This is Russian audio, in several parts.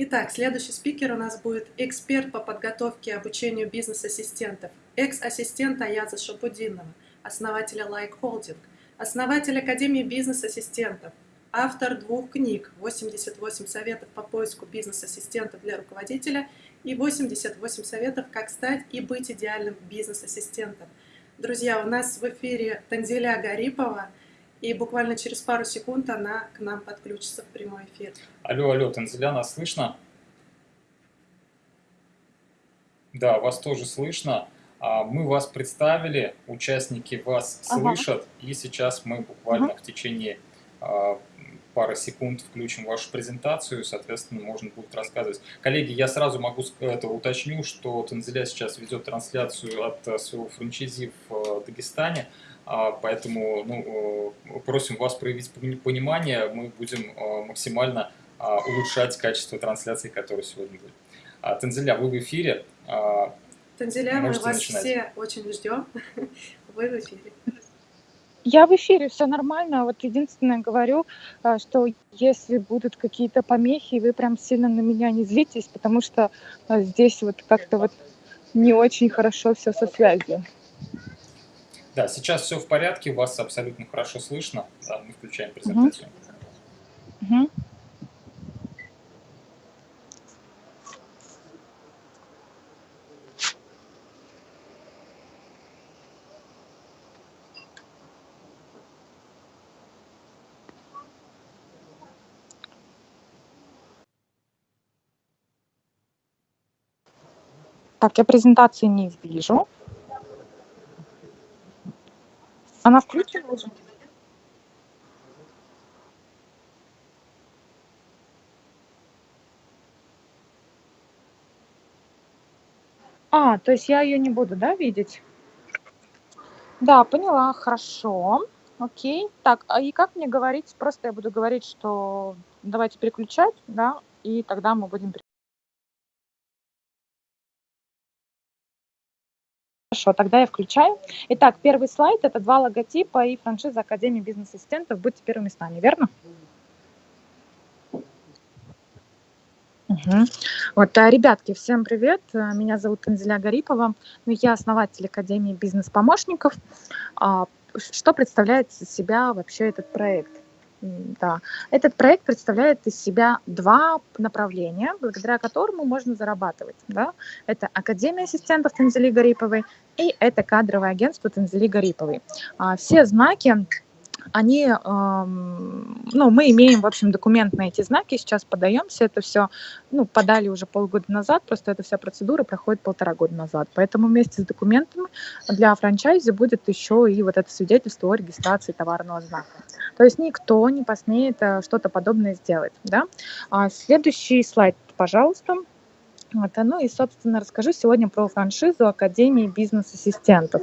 Итак, следующий спикер у нас будет эксперт по подготовке и обучению бизнес-ассистентов, экс-ассистент Аяза Шапудинова, основателя Like Holding, основатель Академии бизнес-ассистентов, автор двух книг «88 советов по поиску бизнес-ассистентов для руководителя» и «88 советов, как стать и быть идеальным бизнес-ассистентом». Друзья, у нас в эфире Танзеля Гарипова, и буквально через пару секунд она к нам подключится в прямой эфир. Алло, алло, Танзеля, нас слышно? Да, вас тоже слышно. А, мы вас представили, участники вас ага. слышат, и сейчас мы буквально ага. в течение а, пары секунд включим вашу презентацию, соответственно, можно будет рассказывать. Коллеги, я сразу могу это уточню, что Танзеля сейчас ведет трансляцию от э, своего франчайзи в э, Дагестане, поэтому ну, э, просим вас проявить понимание, мы будем максимально а, улучшать качество трансляции, которая сегодня будет. А, Танзеля, вы в эфире. Танзеля, мы вас начинать. все очень ждем. Вы в эфире. Я в эфире, все нормально. Вот единственное говорю, а, что если будут какие-то помехи, вы прям сильно на меня не злитесь, потому что а, здесь вот как-то вот не очень хорошо все со связью. Да, сейчас все в порядке, вас абсолютно хорошо слышно. Да, мы включаем презентацию. Угу. Угу. Так, я презентации не вижу. Она включена уже? А, то есть я ее не буду, да, видеть? Да, поняла, хорошо. Окей. Так, а и как мне говорить? Просто я буду говорить, что давайте переключать, да, и тогда мы будем Хорошо, тогда я включаю. Итак, первый слайд – это два логотипа и франшиза Академии бизнес-ассистентов. Будьте первыми с нами, верно? Угу. Вот, а, ребятки, всем привет. Меня зовут Анзеля Гарипова. Ну, я основатель Академии бизнес-помощников. А, что представляет из себя вообще этот проект? Да. Этот проект представляет из себя два направления, благодаря которому можно зарабатывать. Да? Это Академия ассистентов Танзели Гариповой и это кадровое агентство Танзели Гариповой. А, все знаки они, ну, мы имеем, в общем, документ на эти знаки, сейчас подаемся, это все, ну, подали уже полгода назад, просто эта вся процедура проходит полтора года назад, поэтому вместе с документами для франчайзи будет еще и вот это свидетельство о регистрации товарного знака. То есть никто не посмеет э, что-то подобное сделать, да. А следующий слайд, пожалуйста. Вот, ну и, собственно, расскажу сегодня про франшизу Академии бизнес-ассистентов.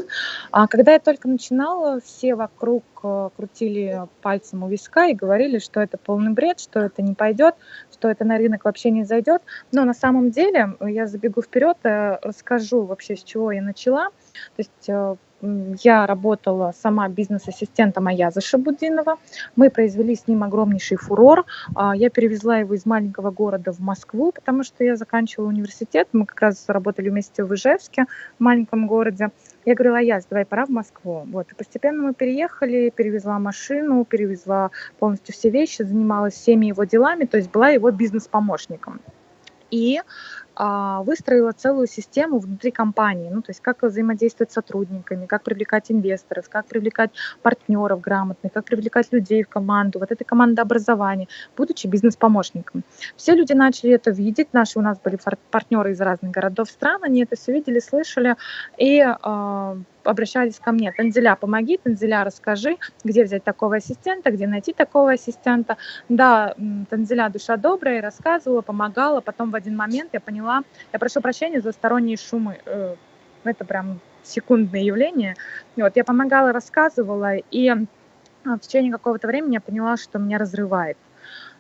А когда я только начинала, все вокруг э, крутили пальцем у виска и говорили, что это полный бред, что это не пойдет, что это на рынок вообще не зайдет. Но на самом деле, я забегу вперед, э, расскажу вообще, с чего я начала. То есть э, я работала сама бизнес-ассистентом Аяза Шабудинова. Мы произвели с ним огромнейший фурор. А, я перевезла его из маленького города в Москву, потому что я заканчивала университет. Мы как раз работали вместе в Ижевске, в маленьком городе. Я говорила, Аяз, давай, пора в Москву. Вот. И постепенно мы переехали, перевезла машину, перевезла полностью все вещи, занималась всеми его делами, то есть была его бизнес-помощником. И выстроила целую систему внутри компании, ну, то есть как взаимодействовать с сотрудниками, как привлекать инвесторов, как привлекать партнеров грамотных, как привлекать людей в команду, вот это командообразование, будучи бизнес-помощником. Все люди начали это видеть, наши у нас были партнеры из разных городов, стран, они это все видели, слышали, и э, обращались ко мне, Танзеля, помоги, Танзеля, расскажи, где взять такого ассистента, где найти такого ассистента. Да, Танзеля душа добрая, рассказывала, помогала, потом в один момент я поняла, я прошу прощения за сторонние шумы, э, это прям секундное явление. Вот, я помогала, рассказывала, и в течение какого-то времени я поняла, что меня разрывает.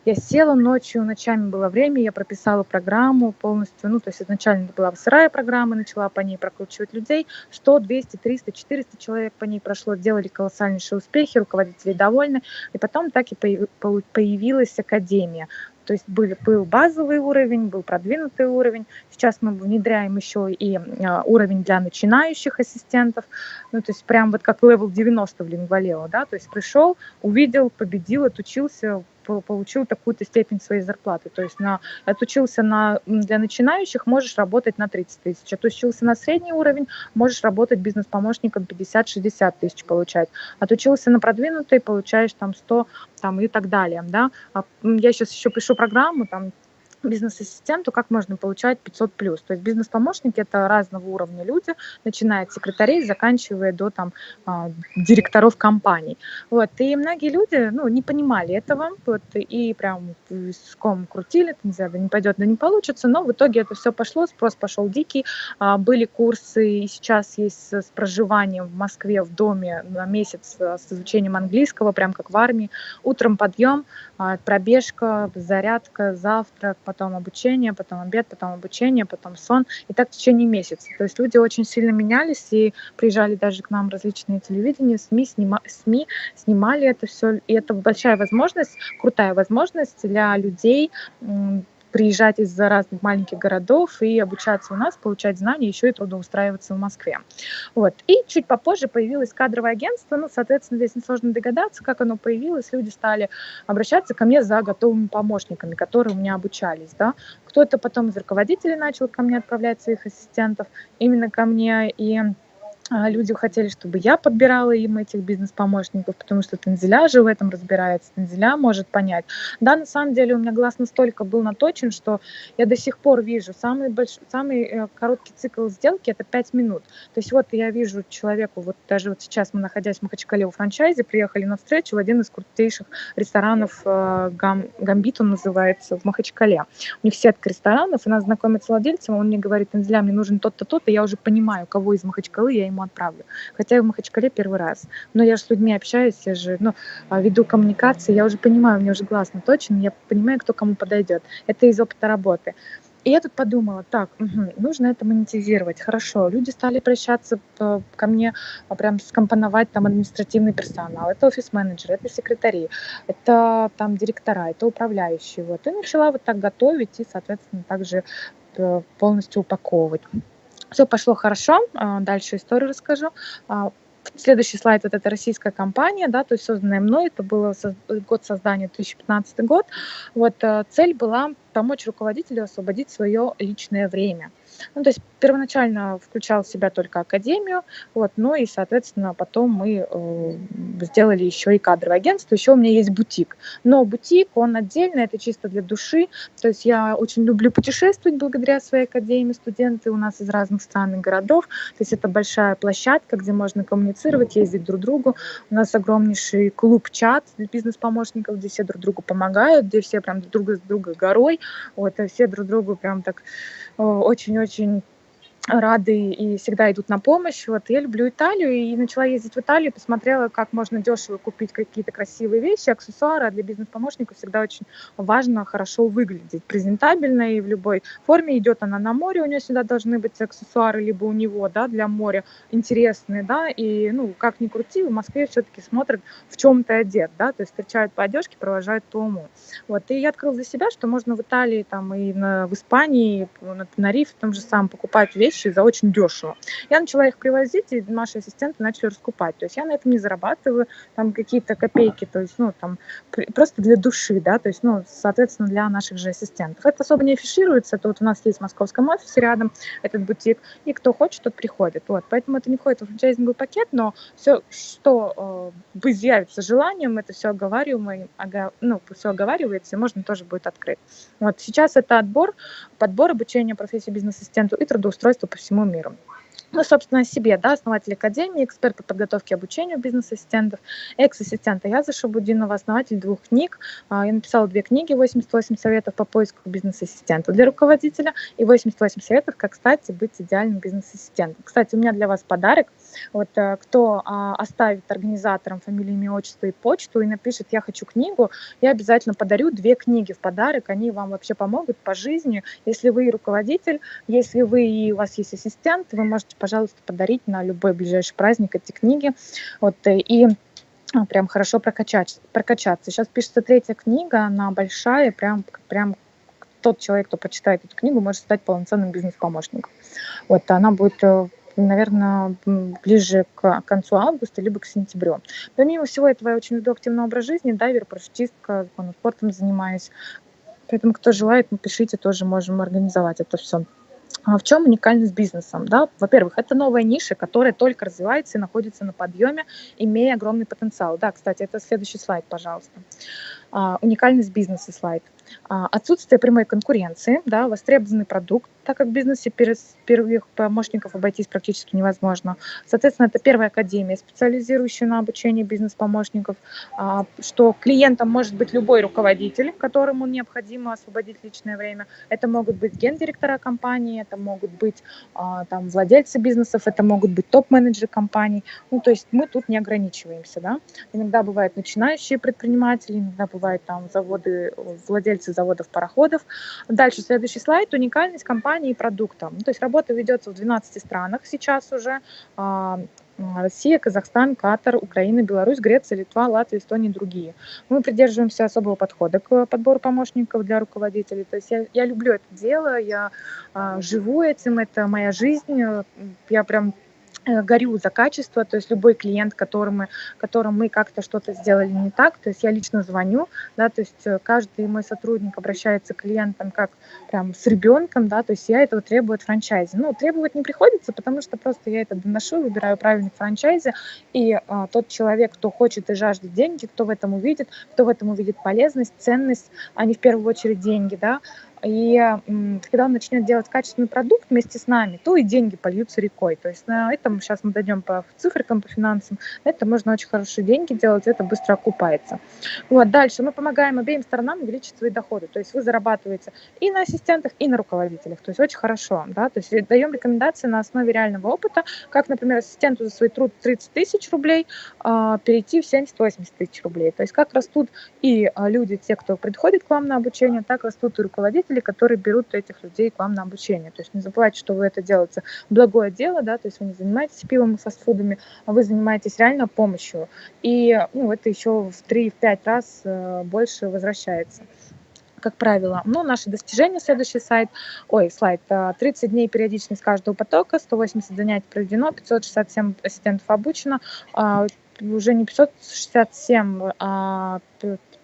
Я села ночью, ночами было время, я прописала программу полностью, ну, то есть изначально это была сырая программа, начала по ней прокручивать людей, 100, 200, 300, 400 человек по ней прошло, делали колоссальнейшие успехи, руководители довольны, и потом так и появилась академия. то есть были, был базовый уровень, был продвинутый уровень. Сейчас мы внедряем еще и а, уровень для начинающих ассистентов. Ну, то есть прям вот как level 90 в Lingualeo, да, то есть пришел, увидел, победил, отучился, получил такую-то степень своей зарплаты. То есть на, отучился на, для начинающих, можешь работать на 30 тысяч. Отучился на средний уровень, можешь работать бизнес-помощником 50-60 тысяч получать. Отучился на продвинутый, получаешь там 100 там, и так далее. Да? А, я сейчас еще пишу программу, там бизнес-ассистенту как можно получать 500 плюс. То есть бизнес-помощники это разного уровня люди, начиная от секретарей, заканчивая до там а, директоров компаний. Вот. И многие люди ну, не понимали этого, вот, и прям с ком крутили, не знаю, да не пойдет, да не получится, но в итоге это все пошло, спрос пошел дикий, а, были курсы, и сейчас есть с проживанием в Москве в доме на месяц а, с изучением английского, прям как в армии, утром подъем, пробежка, зарядка, завтрак, потом обучение, потом обед, потом обучение, потом сон, и так в течение месяца. То есть люди очень сильно менялись, и приезжали даже к нам различные телевидения, СМИ, снима, СМИ снимали это все, и это большая возможность, крутая возможность для людей приезжать из разных маленьких городов и обучаться у нас, получать знания, еще и трудоустраиваться в Москве. Вот. И чуть попозже появилось кадровое агентство, ну, соответственно, здесь несложно догадаться, как оно появилось. Люди стали обращаться ко мне за готовыми помощниками, которые у меня обучались, да. Кто-то потом из руководителей начал ко мне отправлять своих ассистентов, именно ко мне, и люди хотели, чтобы я подбирала им этих бизнес-помощников, потому что Танзеля же в этом разбирается, Танзеля может понять. Да, на самом деле у меня глаз настолько был наточен, что я до сих пор вижу самый, большой, самый э, короткий цикл сделки – это 5 минут. То есть вот я вижу человеку, вот даже вот сейчас мы, находясь в Махачкале у франчайзе, приехали на встречу в один из крутейших ресторанов, э, Гам, Гамбит он называется, в Махачкале. У них сетка ресторанов, и нас знакомит с владельцем, он мне говорит, Танзеля, мне нужен тот-то, тот-то, я уже понимаю, кого из Махачкалы я им ему отправлю. Хотя я в Махачкале первый раз. Но я же с людьми общаюсь, я же ну, а, веду коммуникации, я уже понимаю, у меня уже глаз наточен, я понимаю, кто кому подойдет. Это из опыта работы. И я тут подумала, так, угу, нужно это монетизировать, хорошо. Люди стали обращаться ко мне, а, прям скомпоновать там административный персонал. Это офис-менеджеры, это секретари, это там директора, это управляющие. Вот. И начала вот так готовить и, соответственно, также э, полностью упаковывать. Все пошло хорошо. А, дальше историю расскажу. А, следующий слайд вот это российская компания, да, то есть созданная мной, это был год создания 2015 год. Вот э, цель была помочь руководителю освободить свое личное время. Ну, то есть первоначально включал в себя только академию, вот, ну и, соответственно, потом мы э, сделали еще и кадровое агентство, еще у меня есть бутик. Но бутик, он отдельно, это чисто для души, то есть я очень люблю путешествовать благодаря своей академии, студенты у нас из разных стран и городов, то есть это большая площадка, где можно коммуницировать, ездить друг к другу. У нас огромнейший клуб-чат для бизнес-помощников, где все друг другу помогают, где все прям друг с друга горой, вот, а все друг другу прям так очень-очень рады и всегда идут на помощь. Вот я люблю Италию и начала ездить в Италию, посмотрела, как можно дешево купить какие-то красивые вещи, аксессуары. А для бизнес-помощника всегда очень важно хорошо выглядеть, презентабельно и в любой форме. Идет она на море, у нее всегда должны быть аксессуары, либо у него, да, для моря интересные, да, и, ну, как ни крути, в Москве все-таки смотрят, в чем ты одет, да, то есть встречают по одежке, провожают по уму. Вот, и я открыла для себя, что можно в Италии, там, и на, в Испании, на Тенерифе, там же сам покупать вещи, вещи за очень дешево. Я начала их привозить, и наши ассистенты начали раскупать. То есть я на этом не зарабатываю там какие-то копейки, то есть, ну, там, просто для души, да, то есть, ну, соответственно, для наших же ассистентов. Это особо не афишируется, вот у нас есть в московском офисе рядом этот бутик, и кто хочет, тот приходит. Вот, поэтому это не входит в франчайзинговый пакет, но все, что э, изъявится желанием, это все оговариваемо, ога, ну, все оговаривается, и можно тоже будет открыть. Вот, сейчас это отбор, подбор обучения профессии бизнес-ассистенту и трудоустройство по всему миру. Ну, собственно, о себе, да, основатель Академии, эксперт по подготовке и обучению бизнес-ассистентов, экс-ассистент Аяза Шабудинова, основатель двух книг. А, я написала две книги, 88 советов по поиску бизнес-ассистента для руководителя и 88 советов, как, кстати, быть идеальным бизнес-ассистентом. Кстати, у меня для вас подарок. Вот э, кто а, оставит организаторам фамилию, имя, отчество и почту и напишет «я хочу книгу», я обязательно подарю две книги в подарок. Они вам вообще помогут по жизни. Если вы руководитель, если вы и у вас есть ассистент, вы можете, пожалуйста, подарить на любой ближайший праздник эти книги. Вот, э, и а, прям хорошо прокачать, прокачаться. Сейчас пишется третья книга, она большая, прям, прям тот человек, кто почитает эту книгу, может стать полноценным бизнес-помощником. Вот, она будет э, наверное, ближе к концу августа, либо к сентябрю. Помимо всего этого, я очень веду активный образ жизни, дайвер, парашютистка, спортом занимаюсь. Поэтому, кто желает, напишите, тоже можем организовать это все. А в чем уникальность бизнеса? Да? Во-первых, это новая ниша, которая только развивается и находится на подъеме, имея огромный потенциал. Да, кстати, это следующий слайд, пожалуйста. А, уникальность бизнеса слайд. А, отсутствие прямой конкуренции, да, востребованный продукт, так как в бизнесе первых помощников обойтись практически невозможно. Соответственно, это первая академия, специализирующая на обучении бизнес-помощников, а, что клиентом может быть любой руководитель, которому необходимо освободить личное время. Это могут быть гендиректора компании, это могут быть там, владельцы бизнесов, это могут быть топ-менеджеры компаний. Ну, то есть мы тут не ограничиваемся. Да? Иногда бывают начинающие предприниматели, иногда бывают там заводы, владельцы заводов, пароходов. Дальше следующий слайд. Уникальность компании и продукта. Ну, то есть работа ведется в 12 странах сейчас уже. А, Россия, Казахстан, Катар, Украина, Беларусь, Греция, Литва, Латвия, Эстония и другие. Мы придерживаемся особого подхода к подбору помощников для руководителей. То есть я, я люблю это дело, я а, живу этим, это моя жизнь. Я прям Э, горю за качество, то есть любой клиент, которому, которому мы как-то что-то сделали не так, то есть я лично звоню, да, то есть э, каждый мой сотрудник обращается к клиентам как прям с ребенком, да, то есть я этого требую от франчайзи. Ну, требовать не приходится, потому что просто я это доношу, выбираю правильный франчайзи, и а, тот человек, кто хочет и жаждет деньги, кто в этом увидит, кто в этом увидит полезность, ценность, а не в первую очередь деньги, да, и когда он начнет делать качественный продукт вместе с нами, то и деньги польются рекой. То есть на этом сейчас мы дойдем по цифрикам, по финансам. На это можно очень хорошие деньги делать, это быстро окупается. Вот, дальше мы помогаем обеим сторонам увеличить свои доходы. То есть вы зарабатываете и на ассистентах, и на руководителях. То есть очень хорошо. Да? То есть даем рекомендации на основе реального опыта, как, например, ассистенту за свой труд 30 тысяч рублей а, перейти в 70-80 тысяч рублей. То есть как растут и а, люди, те, кто приходит к вам на обучение, так растут и руководители, руководители, которые берут этих людей к вам на обучение. То есть не забывайте, что вы это делаете благое дело, да, то есть вы не занимаетесь пивом и фастфудами, а вы занимаетесь реально помощью. И ну, это еще в 3-5 раз э, больше возвращается как правило. Ну, наши достижения, следующий сайт, ой, слайд, 30 э, дней периодичность каждого потока, 180 занятий проведено, 567 ассистентов обучено, а, уже не 567, а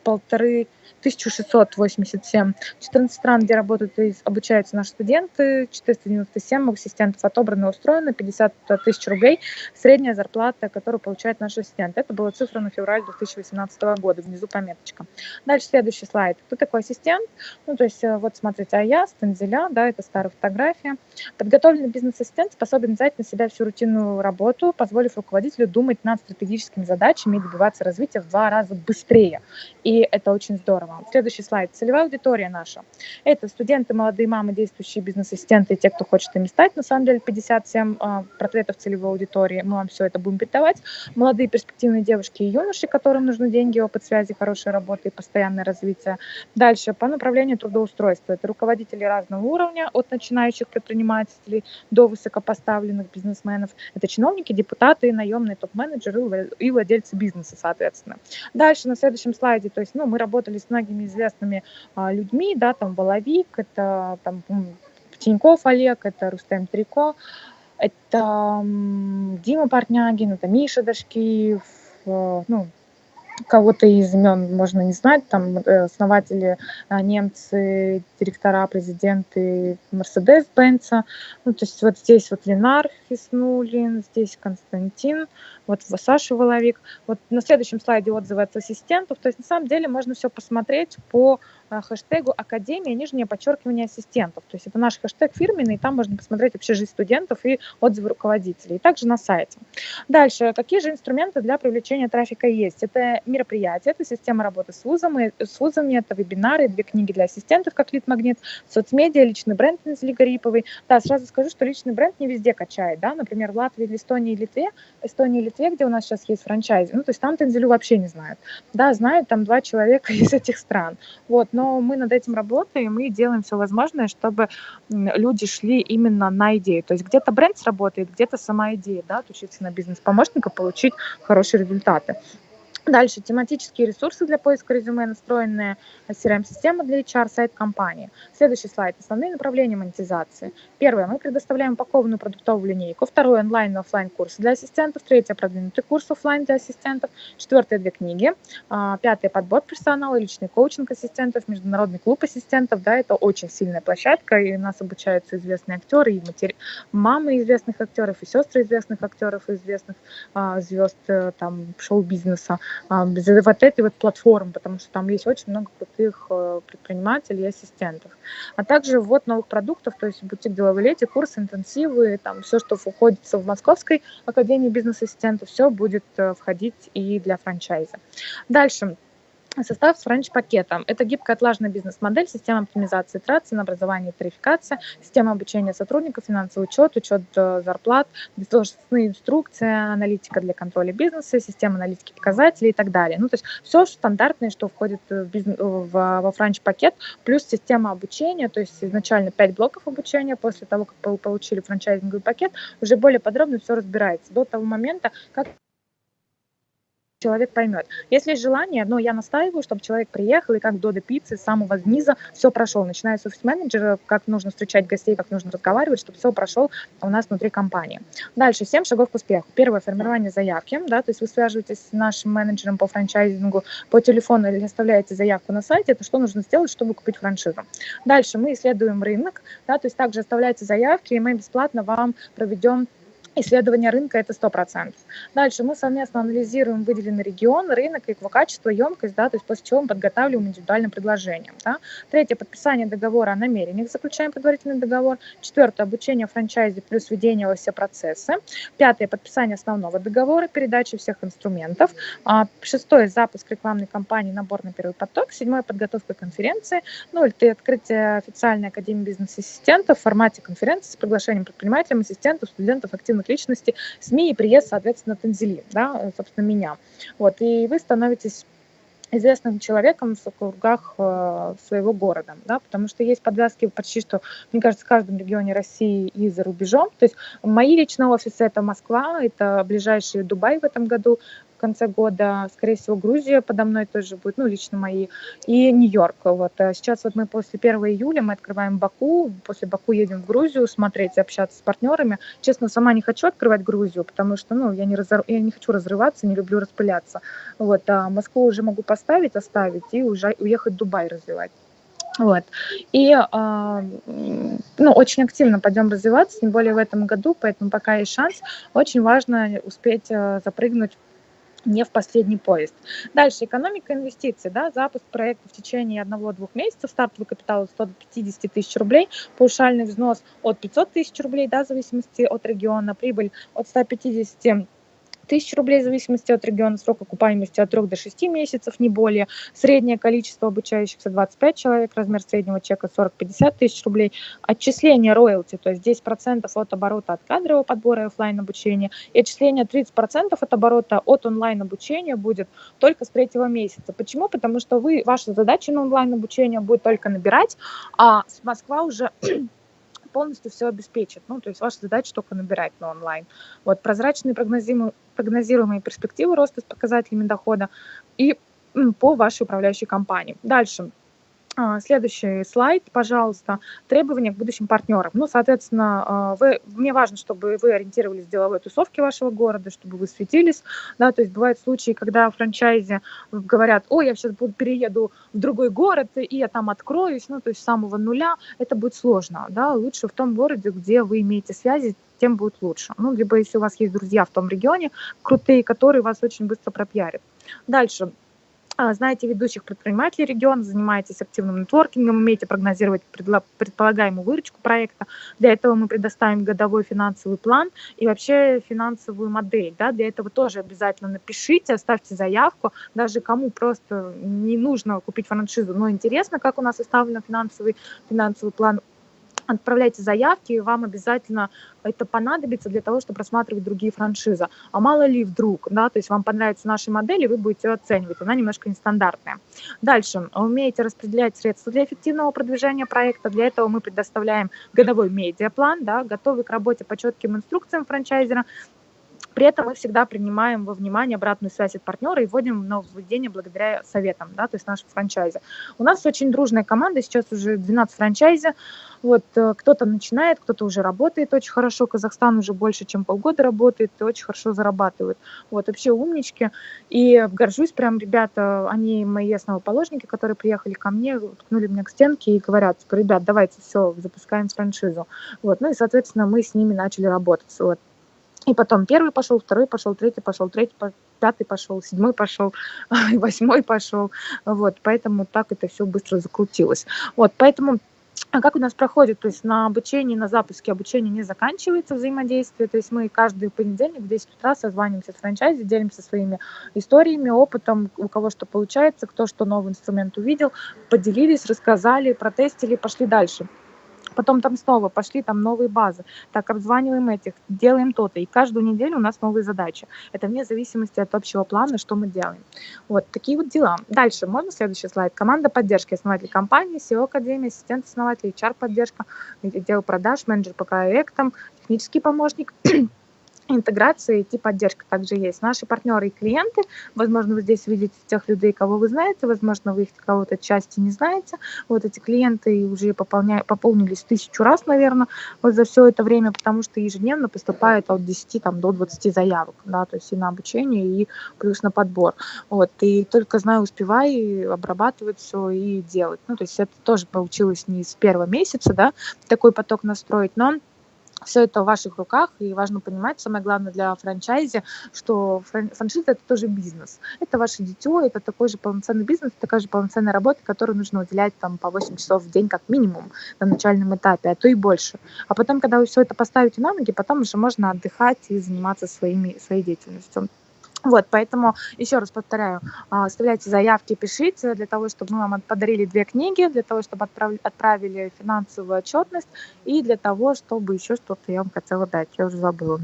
полторы 1687. 14 стран, где работают и обучаются наши студенты, 497 ассистентов отобраны и устроены, 50 тысяч рублей средняя зарплата, которую получает наш ассистент. Это была цифра на февраль 2018 года, внизу пометочка. Дальше следующий слайд. Кто такой ассистент? Ну, то есть, э, вот смотрите, а я, Станзеля, да, это старая фотография. Подготовленный бизнес-ассистент способен взять на себя всю рутинную работу, позволив руководителю думать над стратегическими задачами и добиваться развития в два раза быстрее. И это очень здорово вам. Следующий слайд. Целевая аудитория наша. Это студенты, молодые мамы, действующие бизнес-ассистенты те, кто хочет ими стать. На самом деле 57 а, портретов целевой аудитории. Мы вам все это будем передавать. Молодые перспективные девушки и юноши, которым нужны деньги, опыт связи, хорошая работа и постоянное развитие. Дальше по направлению трудоустройства. Это руководители разного уровня, от начинающих предпринимателей до высокопоставленных бизнесменов. Это чиновники, депутаты, наемные топ-менеджеры и владельцы бизнеса, соответственно. Дальше на следующем слайде, то есть, ну, мы работали с многими известными а, людьми, да, там Воловик, это там Тиньков Олег, это Рустем Трико, это Дима Портнягин, это Миша Дашкиев, э, ну, кого-то из имен можно не знать, там э, основатели а, немцы, директора, президенты Мерседес-Бенца, ну, то есть вот здесь вот Ленар Хиснулин, здесь Константин, вот Саша Воловик. Вот на следующем слайде отзывы от ассистентов, то есть на самом деле можно все посмотреть по хэштегу Академия, нижнее подчеркивание ассистентов. То есть это наш хэштег фирменный, и там можно посмотреть вообще жизнь студентов и отзывы руководителей. И также на сайте. Дальше, какие же инструменты для привлечения трафика есть? Это мероприятия, это система работы с вузами, с вузами это вебинары, две книги для ассистентов, как лид-магнит, соцмедиа, личный бренд Незли Гариповой. Да, сразу скажу, что личный бренд не везде качает, да, например, в Латвии, Эстонии, Литве, Эстонии Литве, где у нас сейчас есть франчайзи, ну, то есть там Тензелю вообще не знают. Да, знают там два человека из этих стран. Вот, но но мы над этим работаем и делаем все возможное, чтобы люди шли именно на идею. То есть где-то бренд сработает, где-то сама идея, да, отучиться на бизнес-помощника, получить хорошие результаты. Дальше тематические ресурсы для поиска резюме, настроенная CRM-система для HR, сайт компании. Следующий слайд. Основные направления монетизации. Первое. Мы предоставляем упакованную продуктовую линейку. Второе. Онлайн и офлайн курсы для ассистентов. Третье. Продвинутый курс офлайн для ассистентов. Четвертое. Две книги. А, пятое. Подбор персонала, личный коучинг ассистентов, международный клуб ассистентов. Да, это очень сильная площадка, и у нас обучаются известные актеры, и матери... мамы известных актеров, и сестры известных актеров, известных а, звезд э, там шоу-бизнеса вот этой вот платформы, потому что там есть очень много крутых э, предпринимателей и ассистентов. А также ввод новых продуктов, то есть бутик деловой лети, курсы, интенсивы, там все, что входит в Московской академии бизнес-ассистентов, все будет э, входить и для франчайза. Дальше. Состав с франч-пакетом. Это гибкая отлаженная бизнес-модель, система оптимизации трат, ценообразования и тарификация, система обучения сотрудников, финансовый учет, учет э, зарплат, должностные инструкции, аналитика для контроля бизнеса, система аналитики показателей и так далее. Ну, то есть все стандартное, что входит в бизнес, в, во франч-пакет, плюс система обучения, то есть изначально 5 блоков обучения, после того, как получили франчайзинговый пакет, уже более подробно все разбирается до того момента, как человек поймет. Если есть желание, но я настаиваю, чтобы человек приехал и как в Додо Пиццы с самого низа все прошел, начиная с офис-менеджера, как нужно встречать гостей, как нужно разговаривать, чтобы все прошел у нас внутри компании. Дальше, 7 шагов к успеху. Первое, формирование заявки, да, то есть вы связываетесь с нашим менеджером по франчайзингу по телефону или оставляете заявку на сайте, это что нужно сделать, чтобы купить франшизу. Дальше мы исследуем рынок, да, то есть также оставляйте заявки, и мы бесплатно вам проведем Исследование рынка – это 100%. Дальше мы совместно анализируем выделенный регион, рынок, его качество, емкость, да, то есть после чего мы подготавливаем индивидуальное предложение. Да. Третье – подписание договора о намерениях, заключаем предварительный договор. Четвертое – обучение франчайзе плюс введение во все процессы. Пятое – подписание основного договора, передача всех инструментов. А, шестое – запуск рекламной кампании, набор на первый поток. Седьмое – подготовка конференции. Ну, и открытие официальной академии бизнес-ассистентов в формате конференции с приглашением предпринимателей, ассистентов, студентов, активных известных личностей, СМИ и приезд, соответственно, Танзели, да, собственно, меня. Вот, и вы становитесь известным человеком в кругах э, своего города, да, потому что есть подвязки почти что, мне кажется, в каждом регионе России и за рубежом. То есть мои личные офисы это Москва, это ближайший Дубай в этом году, конце года, скорее всего, Грузия подо мной тоже будет, ну, лично мои, и Нью-Йорк. Вот. А сейчас вот мы после 1 июля мы открываем Баку, после Баку едем в Грузию смотреть, общаться с партнерами. Честно, сама не хочу открывать Грузию, потому что, ну, я не, разор... я не хочу разрываться, не люблю распыляться. Вот. А Москву уже могу поставить, оставить и уже уехать в Дубай развивать. Вот. И э, ну, очень активно пойдем развиваться, тем более в этом году, поэтому пока есть шанс, очень важно успеть э, запрыгнуть не в последний поезд. Дальше, экономика инвестиций, да, запуск проекта в течение одного-двух месяцев, стартовый капитал 150 тысяч рублей, паушальный взнос от 500 тысяч рублей, да, в зависимости от региона, прибыль от 150 тысяч рублей в зависимости от региона, срок окупаемости от 3 до 6 месяцев, не более. Среднее количество обучающихся 25 человек, размер среднего чека 40-50 тысяч рублей. Отчисление роялти, то есть 10% от оборота от кадрового подбора и офлайн обучения, и отчисление 30% от оборота от онлайн обучения будет только с третьего месяца. Почему? Потому что вы, ваша задача на онлайн обучение будет только набирать, а Москва уже полностью все обеспечит. Ну, то есть ваша задача только набирать на онлайн. Вот прозрачные прогнозируемые, прогнозируемые перспективы роста с показателями дохода и по вашей управляющей компании. Дальше. А, следующий слайд, пожалуйста. Требования к будущим партнерам. Ну, соответственно, а, вы, мне важно, чтобы вы ориентировались в деловой тусовке вашего города, чтобы вы светились. Да, то есть бывают случаи, когда франчайзи говорят, ой, я сейчас буду, перееду в другой город, и я там откроюсь, ну, то есть с самого нуля. Это будет сложно. Да? Лучше в том городе, где вы имеете связи, тем будет лучше. Ну, либо если у вас есть друзья в том регионе, крутые, которые вас очень быстро пропиарят. Дальше знаете ведущих предпринимателей региона, занимаетесь активным нетворкингом, умеете прогнозировать предполагаемую выручку проекта. Для этого мы предоставим годовой финансовый план и вообще финансовую модель. Да? Для этого тоже обязательно напишите, оставьте заявку. Даже кому просто не нужно купить франшизу, но интересно, как у нас составлен финансовый, финансовый план, отправляйте заявки, и вам обязательно это понадобится для того, чтобы рассматривать другие франшизы. А мало ли вдруг, да, то есть вам понравится наша модель, и вы будете ее оценивать, она немножко нестандартная. Дальше, умеете распределять средства для эффективного продвижения проекта, для этого мы предоставляем годовой медиаплан, да, готовый к работе по четким инструкциям франчайзера, При этом мы всегда принимаем во внимание обратную связь от партнера и вводим нововведения благодаря советам, да, то есть нашей франчайзе. У нас очень дружная команда, сейчас уже 12 франчайзи, вот, э, кто-то начинает, кто-то уже работает очень хорошо, Казахстан уже больше, чем полгода работает и очень хорошо зарабатывает. Вот, вообще умнички, и горжусь прям, ребята, они мои основоположники, которые приехали ко мне, ткнули меня к стенке и говорят, типа, ребят, давайте все, запускаем франшизу. Вот, ну и, соответственно, мы с ними начали работать. Вот. И потом первый пошел, второй пошел, третий пошел, третий, пятый пошел, седьмой пошел, восьмой пошел. Вот, поэтому так это все быстро закрутилось. Вот, поэтому а как у нас проходит? То есть на обучении, на запуске обучения не заканчивается взаимодействие. То есть мы каждый понедельник в 10 утра созваниваемся с франчайзи, делимся своими историями, опытом, у кого что получается, кто что новый инструмент увидел, поделились, рассказали, протестили, пошли дальше. Потом там снова пошли там новые базы. Так, обзваниваем этих, делаем то-то. И каждую неделю у нас новые задачи. Это вне зависимости от общего плана, что мы делаем. Вот такие вот дела. Дальше, можно следующий слайд? Команда поддержки, основатель компании, SEO Академия, ассистент основателя, HR-поддержка, отдел продаж, менеджер по проектам, технический помощник, интеграция и поддержка также есть. Наши партнеры и клиенты, возможно, вы здесь видите тех людей, кого вы знаете, возможно, вы их кого-то части не знаете. Вот эти клиенты уже пополня... пополнились тысячу раз, наверное, вот за все это время, потому что ежедневно поступает от 10 там, до 20 заявок, да, то есть и на обучение, и плюс на подбор. Вот, и только знаю, успевай обрабатывать все и делать. Ну, то есть это тоже получилось не с первого месяца, да, такой поток настроить, но все это в ваших руках, и важно понимать, самое главное для франчайзи, что франшиза – это тоже бизнес. Это ваше дитё, это такой же полноценный бизнес, такая же полноценная работа, которую нужно уделять там по 8 часов в день как минимум на начальном этапе, а то и больше. А потом, когда вы все это поставите на ноги, потом уже можно отдыхать и заниматься своими, своей деятельностью. Вот, поэтому еще раз повторяю, а, оставляйте заявки, пишите для того, чтобы мы вам подарили две книги, для того, чтобы отправили финансовую отчетность и для того, чтобы еще что-то я вам хотела дать, я уже забыла.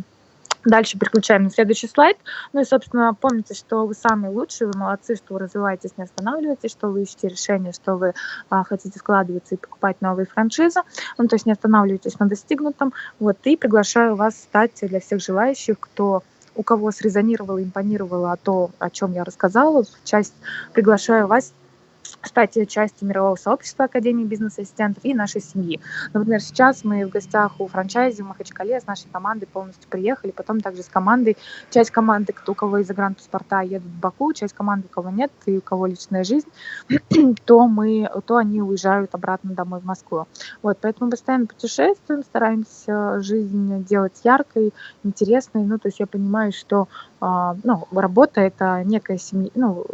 Дальше переключаем на следующий слайд. Ну и, собственно, помните, что вы самые лучшие, вы молодцы, что вы развиваетесь, не останавливаетесь, что вы ищете решения, что вы а, хотите вкладываться и покупать новые франшизы. Ну, то есть не останавливайтесь на достигнутом. Вот, и приглашаю вас стать для всех желающих, кто у кого срезонировало, импонировало то, о чем я рассказала, часть приглашаю вас стать частью мирового сообщества Академии бизнес-ассистентов и нашей семьи. Например, сейчас мы в гостях у франчайзи в Махачкале с нашей командой полностью приехали, потом также с командой, часть команды, у кого из загранпаспорта едут в Баку, часть команды, у кого нет, и у кого личная жизнь, то, мы, то они уезжают обратно домой в Москву. Вот, поэтому мы постоянно путешествуем, стараемся жизнь делать яркой, интересной, ну, то есть я понимаю, что ну, работа это некая семья, ну,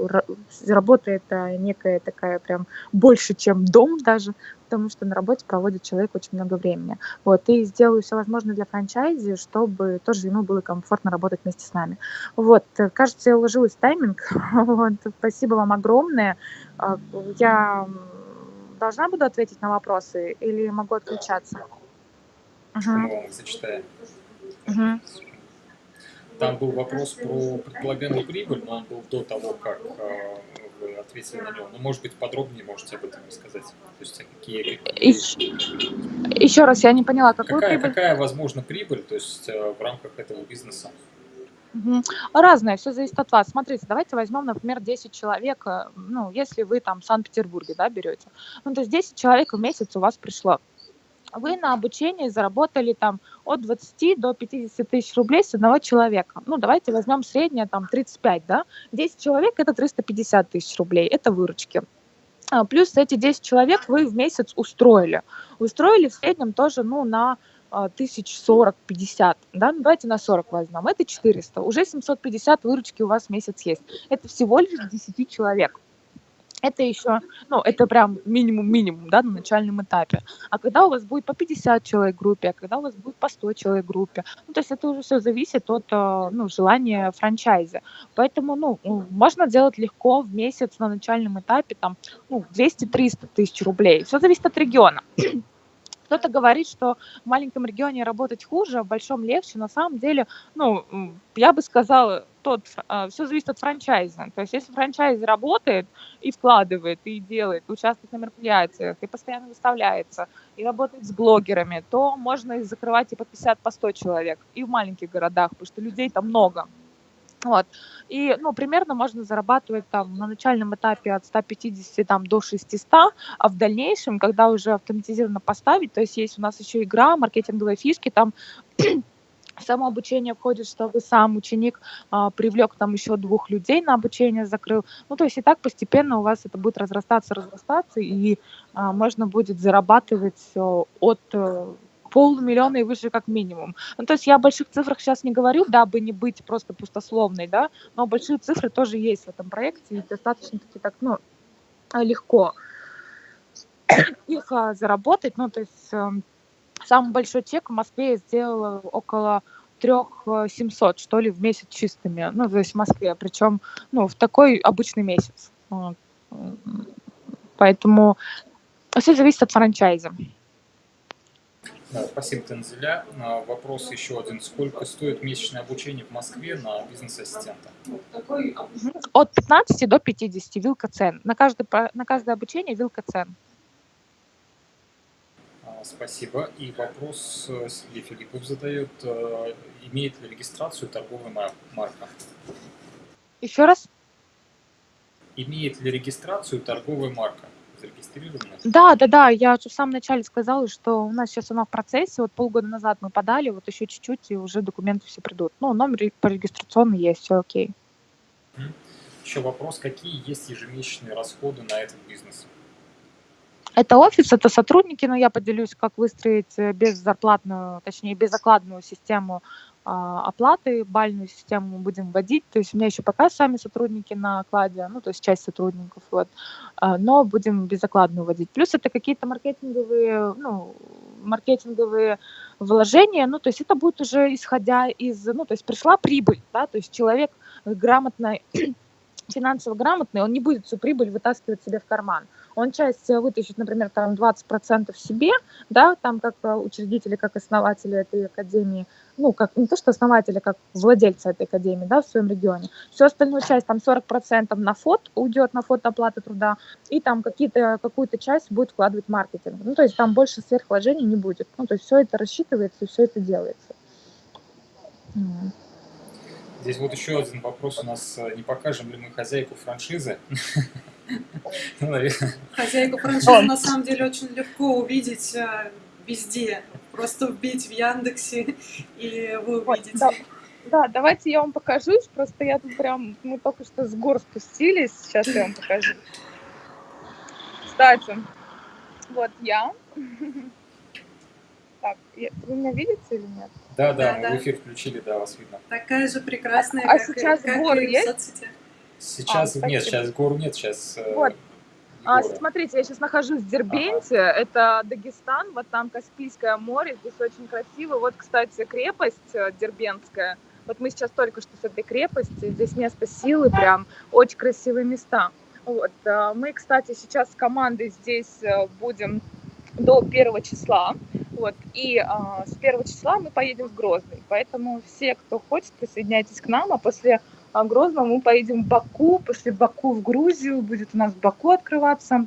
работа это некая такая прям больше, чем дом даже, потому что на работе проводит человек очень много времени. Вот, и сделаю все возможное для франчайзи, чтобы тоже ему было комфортно работать вместе с нами. Вот, кажется, я уложилась в тайминг. Вот, спасибо вам огромное. А, я должна буду ответить на вопросы или могу отключаться? Угу. Мы зачитаем. Угу. Там был вопрос про предполагаемую прибыль, но он был до того, как э, вы ответили на него. Но, может быть, подробнее можете об этом рассказать. То есть, а какие... какие... Еще раз, я не поняла, какую какая, прибыль? Какая возможна прибыль, то есть, э, в рамках этого бизнеса? Угу. Разное, все зависит от вас. Смотрите, давайте возьмем, например, 10 человек, э, ну, если вы там в Санкт-Петербурге, да, берете. Ну, то есть 10 человек в месяц у вас пришло вы на обучении заработали там от 20 до 50 тысяч рублей с одного человека. Ну, давайте возьмем среднее, там, 35, да? 10 человек – это 350 тысяч рублей, это выручки. А, плюс эти 10 человек вы в месяц устроили. Устроили в среднем тоже, ну, на а, тысяч сорок, пятьдесят, да, ну давайте на 40 возьмем, это 400, уже 750 выручки у вас в месяц есть. Это всего лишь 10 человек это еще, ну, это прям минимум-минимум, да, на начальном этапе. А когда у вас будет по 50 человек в группе, а когда у вас будет по 100 человек в группе, ну, то есть это уже все зависит от, э, ну, желания франчайза. Поэтому, ну, можно делать легко в месяц на начальном этапе, там, ну, 200-300 тысяч рублей. Все зависит от региона. Кто-то говорит, что в маленьком регионе работать хуже, а в большом легче. На самом деле, ну, я бы сказала, тот, а, все зависит от франчайза. То есть если франчайз работает и вкладывает, и делает, участвует на мероприятиях, и постоянно выставляется, и работает с блогерами, то можно закрывать и по 50, по 100 человек, и в маленьких городах, потому что людей там много. Вот. И, ну, примерно можно зарабатывать там на начальном этапе от 150 там, до 600, а в дальнейшем, когда уже автоматизированно поставить, то есть есть у нас еще игра, маркетинговые фишки, там само обучение входит, что вы сам ученик а, привлек там еще двух людей на обучение, закрыл. Ну, то есть и так постепенно у вас это будет разрастаться, разрастаться, и а, можно будет зарабатывать а, от а, полмиллиона и выше как минимум. Ну, то есть я о больших цифрах сейчас не говорю, дабы не быть просто пустословной, да, но большие цифры тоже есть в этом проекте, и достаточно таки так, ну, легко их а, заработать, ну, то есть э, самый большой чек в Москве я сделала около трех семьсот, что ли, в месяц чистыми, ну, то есть в Москве, причем, ну, в такой обычный месяц. Вот. Поэтому все зависит от франчайза. Спасибо, Танзеля. Вопрос еще один. Сколько стоит месячное обучение в Москве на бизнес-ассистента? От 15 до 50 вилка цен. На каждое, на каждое обучение вилка цен. Спасибо. И вопрос э, Сергей Филиппов задает. Э, имеет ли регистрацию торговая марка? Еще раз? Имеет ли регистрацию торговая марка? зарегистрированы? Да, да, да, я в самом начале сказала, что у нас сейчас оно в процессе, вот полгода назад мы подали, вот еще чуть-чуть, и уже документы все придут. Ну, номер по регистрационный есть, все окей. Еще вопрос, какие есть ежемесячные расходы на этот бизнес? Это офис, это сотрудники, но я поделюсь, как выстроить э, беззарплатную, точнее, безокладную систему а, оплаты, бальную систему мы будем вводить. То есть у меня еще пока сами сотрудники на окладе, ну, то есть часть сотрудников, вот, а, но будем безокладную вводить. Плюс это какие-то маркетинговые, ну, маркетинговые вложения, ну, то есть это будет уже исходя из, ну, то есть пришла прибыль, да, то есть человек грамотно финансово грамотный, он не будет всю прибыль вытаскивать себе в карман. Он часть вытащит, например, там 20% себе, да, там как учредители, как основатели этой академии, ну, как не то, что основатели, как владельцы этой академии, да, в своем регионе. Всю остальную часть, там 40% на фот уйдет, на фото оплаты труда, и там какие-то, какую-то часть будет вкладывать маркетинг. Ну, то есть там больше сверхвложений не будет. Ну, то есть все это рассчитывается, все это делается. Здесь вот еще один вопрос у нас. Э, не покажем ли мы хозяйку франшизы? Хозяйку франшизы на самом деле очень легко увидеть э, везде. Просто вбить в Яндексе, и вы увидите. Да, да, давайте я вам покажу. Просто я тут прям, мы только что с гор спустились. Сейчас я вам покажу. Кстати, вот я. Так, вы меня видите или нет? Да, да, да, мы в эфир включили, да, вас видно. Такая же прекрасная, а, как, а сейчас как горы есть? в соцсетях. Сейчас а, нет, сейчас гор нет, сейчас. Э, вот. А, смотрите, я сейчас нахожусь в Дербенте, ага. это Дагестан, вот там Каспийское море, здесь очень красиво. Вот, кстати, крепость э, Дербентская. Вот мы сейчас только что с этой крепости, здесь место силы, прям очень красивые места. Вот. Э, мы, кстати, сейчас с командой здесь будем до первого числа. Вот. И а, с первого числа мы поедем в Грозный. Поэтому все, кто хочет, присоединяйтесь к нам. А после Грозного мы поедем в Баку. После Баку в Грузию. Будет у нас в Баку открываться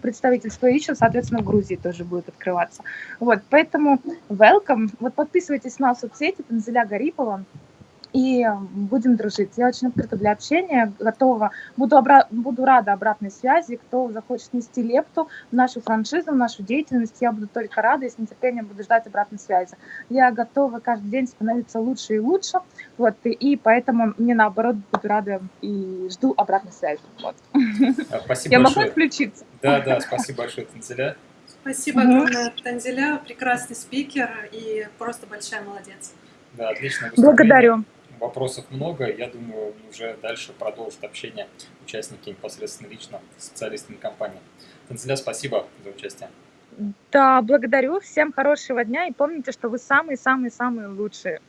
представительство еще, соответственно, в Грузии тоже будет открываться. Вот, поэтому welcome. Вот подписывайтесь на соцсети Танзеля Гарипова и будем дружить. Я очень открыта для общения, готова, буду, обра- буду рада обратной связи. Кто захочет нести лепту в нашу франшизу, в нашу деятельность, я буду только рада и с нетерпением буду ждать обратной связи. Я готова каждый день становиться лучше и лучше, вот, и, и поэтому мне наоборот буду рада и жду обратной связи. Вот. А, спасибо я большое. могу включиться? Да, да, спасибо большое, Танзеля. Спасибо огромное, Танзеля, прекрасный спикер и просто большая молодец. Да, отлично. Благодарю вопросов много. Я думаю, уже дальше продолжат общение участники непосредственно лично с специалистами компании. Танцеля, спасибо за участие. Да, благодарю. Всем хорошего дня и помните, что вы самые-самые-самые лучшие.